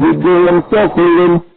did they himself hate him.